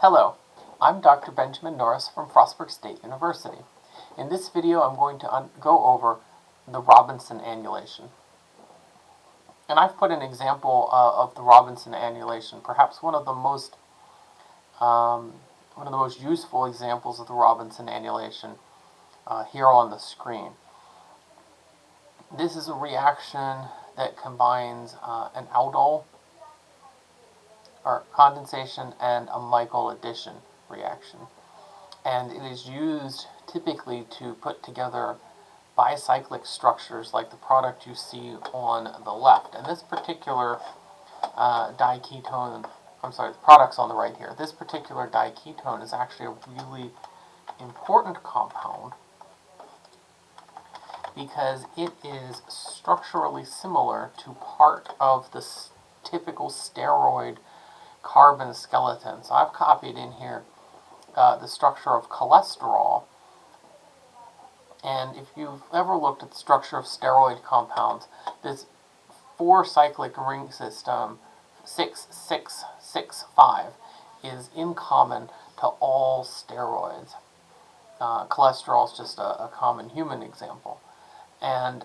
Hello, I'm Dr. Benjamin Norris from Frostburg State University. In this video I'm going to go over the Robinson annulation. And I've put an example uh, of the Robinson annulation, perhaps one of the most um, one of the most useful examples of the Robinson annulation uh, here on the screen. This is a reaction that combines uh, an aldol or condensation and a Michael addition reaction. And it is used typically to put together bicyclic structures like the product you see on the left. And this particular uh, diketone, I'm sorry, the product's on the right here. This particular diketone is actually a really important compound because it is structurally similar to part of the typical steroid carbon skeleton. So I've copied in here uh, the structure of cholesterol. And if you've ever looked at the structure of steroid compounds, this four cyclic ring system, 6665, is in common to all steroids. Uh, cholesterol is just a, a common human example. And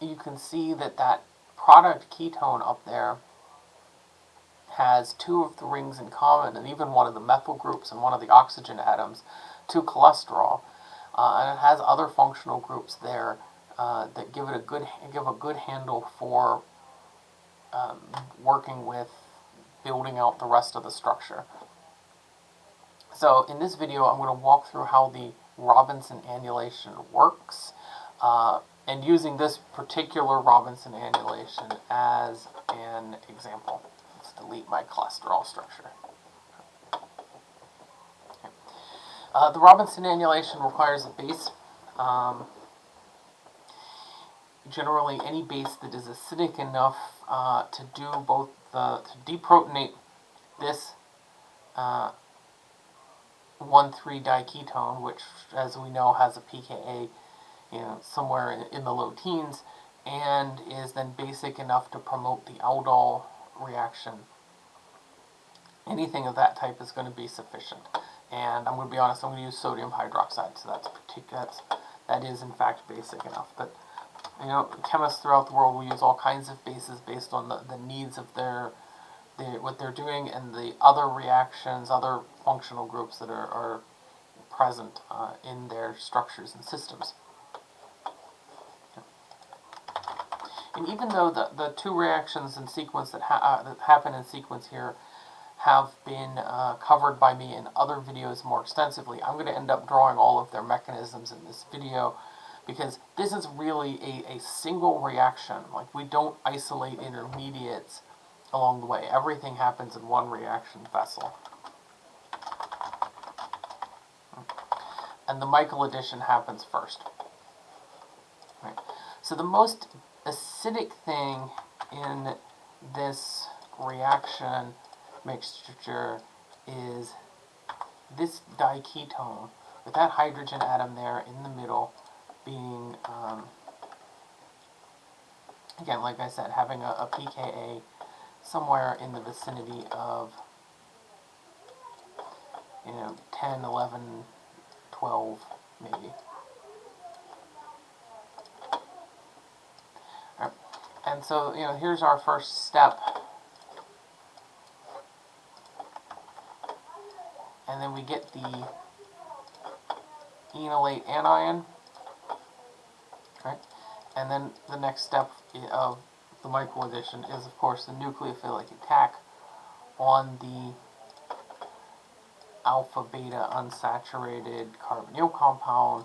you can see that that product ketone up there has two of the rings in common, and even one of the methyl groups and one of the oxygen atoms to cholesterol. Uh, and it has other functional groups there uh, that give it a good give a good handle for um, working with building out the rest of the structure. So in this video, I'm going to walk through how the Robinson annulation works, uh, and using this particular Robinson annulation as an example delete my cholesterol structure. Uh, the Robinson annulation requires a base. Um, generally, any base that is acidic enough uh, to do both the to deprotonate this uh, 1,3-diketone, which, as we know, has a pKa you know, somewhere in, in the low teens, and is then basic enough to promote the aldol reaction. Anything of that type is going to be sufficient. And I'm going to be honest, I'm going to use sodium hydroxide, so that's that's that is in fact basic enough. But you know, chemists throughout the world will use all kinds of bases based on the, the needs of their, what they're doing and the other reactions, other functional groups that are, are present uh, in their structures and systems. And even though the, the two reactions in sequence that, ha uh, that happen in sequence here have been uh, covered by me in other videos more extensively, I'm going to end up drawing all of their mechanisms in this video because this is really a, a single reaction. Like, we don't isolate intermediates along the way. Everything happens in one reaction vessel. And the Michael addition happens first. Right. So the most acidic thing in this reaction mixture is this diketone with that hydrogen atom there in the middle being, um, again, like I said, having a, a pKa somewhere in the vicinity of, you know, 10, 11, 12, maybe. And so, you know, here's our first step. And then we get the enolate anion. Right? And then the next step of the Michael addition is, of course, the nucleophilic attack on the alpha-beta unsaturated carbonyl compound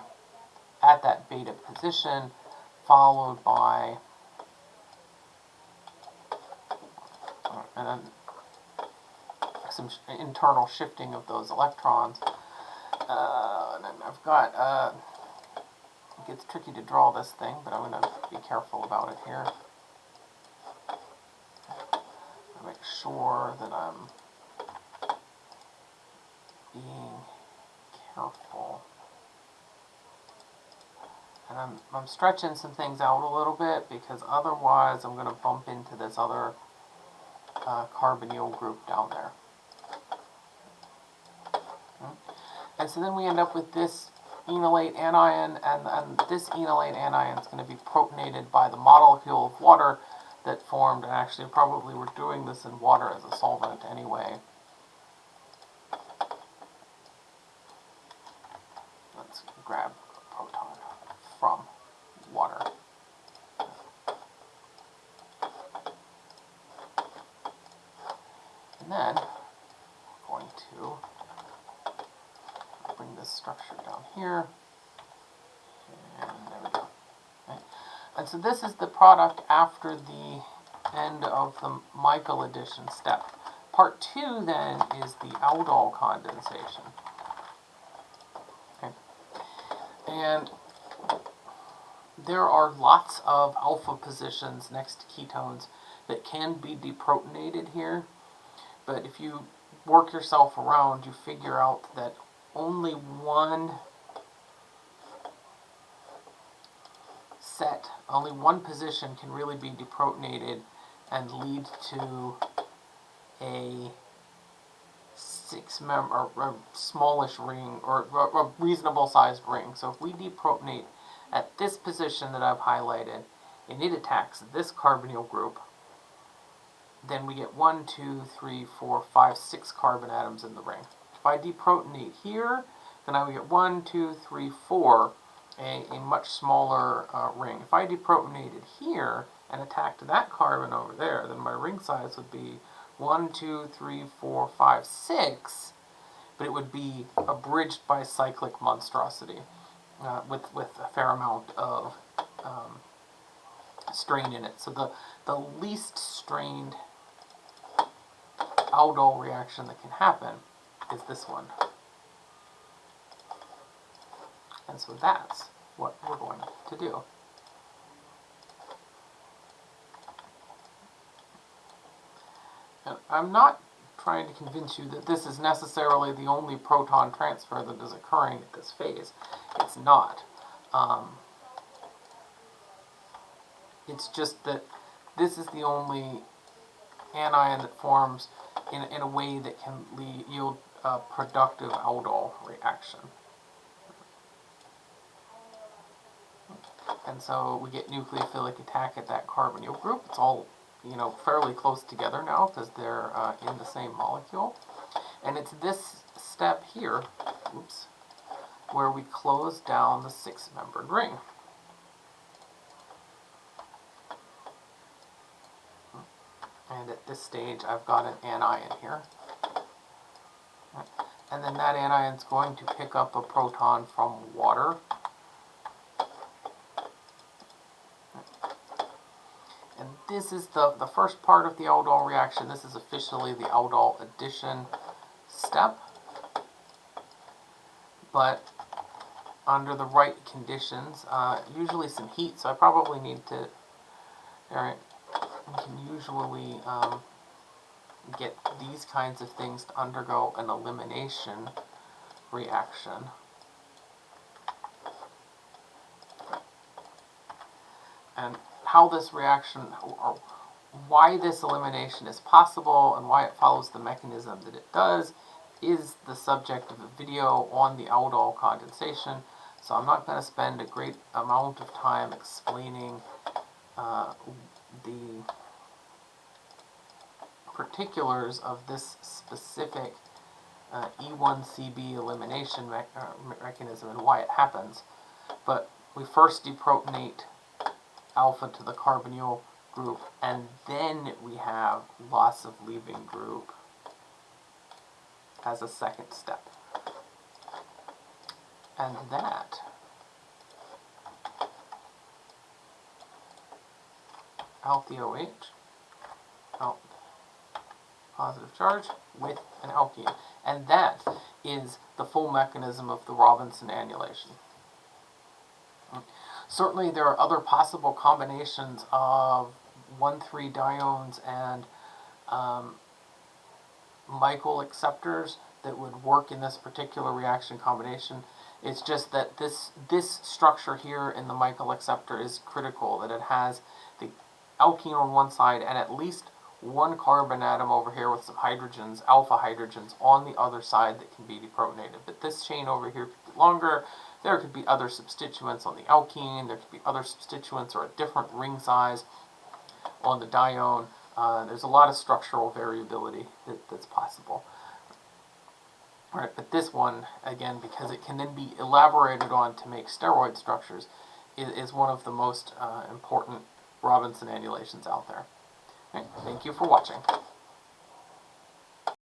at that beta position, followed by and then some sh internal shifting of those electrons. Uh, and then I've got, uh, it gets tricky to draw this thing, but I'm going to be careful about it here. Make sure that I'm being careful. And I'm, I'm stretching some things out a little bit because otherwise I'm going to bump into this other uh, carbonyl group down there. And so then we end up with this enolate anion, and, and this enolate anion is going to be protonated by the molecule of water that formed, and actually probably we're doing this in water as a solvent anyway. Let's grab a proton from water. And then we're going to bring this structure down here. And there we go. And so this is the product after the end of the Michael addition step. Part two then is the aldol condensation. Okay. And there are lots of alpha positions next to ketones that can be deprotonated here. But if you work yourself around, you figure out that only one set, only one position can really be deprotonated and lead to a six member or smallish ring or a reasonable sized ring. So if we deprotonate at this position that I've highlighted and it attacks this carbonyl group, then we get one, two, three, four, five, six carbon atoms in the ring. If I deprotonate here, then I would get one, two, three, four, a, a much smaller uh, ring. If I deprotonated here and attacked that carbon over there, then my ring size would be one, two, three, four, five, six, but it would be abridged bicyclic monstrosity uh, with, with a fair amount of um, strain in it. So the, the least strained aldol reaction that can happen is this one. And so that's what we're going to do. And I'm not trying to convince you that this is necessarily the only proton transfer that is occurring at this phase. It's not. Um, it's just that this is the only anion that forms in, in a way that can lead, yield a productive aldol reaction. And so we get nucleophilic attack at that carbonyl group. It's all, you know, fairly close together now because they're uh, in the same molecule. And it's this step here, oops, where we close down the six-membered ring. And at this stage, I've got an anion here. And then that anion is going to pick up a proton from water. And this is the, the first part of the aldol reaction. This is officially the aldol addition step. But under the right conditions, uh, usually some heat, so I probably need to, alright, we can usually um, get these kinds of things to undergo an elimination reaction. And how this reaction, or why this elimination is possible and why it follows the mechanism that it does is the subject of a video on the aldol condensation. So I'm not going to spend a great amount of time explaining uh, the particulars of this specific uh, E1CB elimination me uh, mechanism and why it happens. But we first deprotonate alpha to the carbonyl group, and then we have loss of leaving group as a second step. And that alpha OH, positive charge with an alkene. And that is the full mechanism of the Robinson annulation. Certainly there are other possible combinations of 1,3-diones and um, Michael acceptors that would work in this particular reaction combination. It's just that this, this structure here in the Michael acceptor is critical, that it has the alkene on one side and at least one carbon atom over here with some hydrogens, alpha hydrogens, on the other side that can be deprotonated. But this chain over here could be longer. There could be other substituents on the alkene. There could be other substituents or a different ring size on the dione. Uh, there's a lot of structural variability that, that's possible. All right, but this one, again, because it can then be elaborated on to make steroid structures, is, is one of the most uh, important Robinson annulations out there. Right, thank you for watching.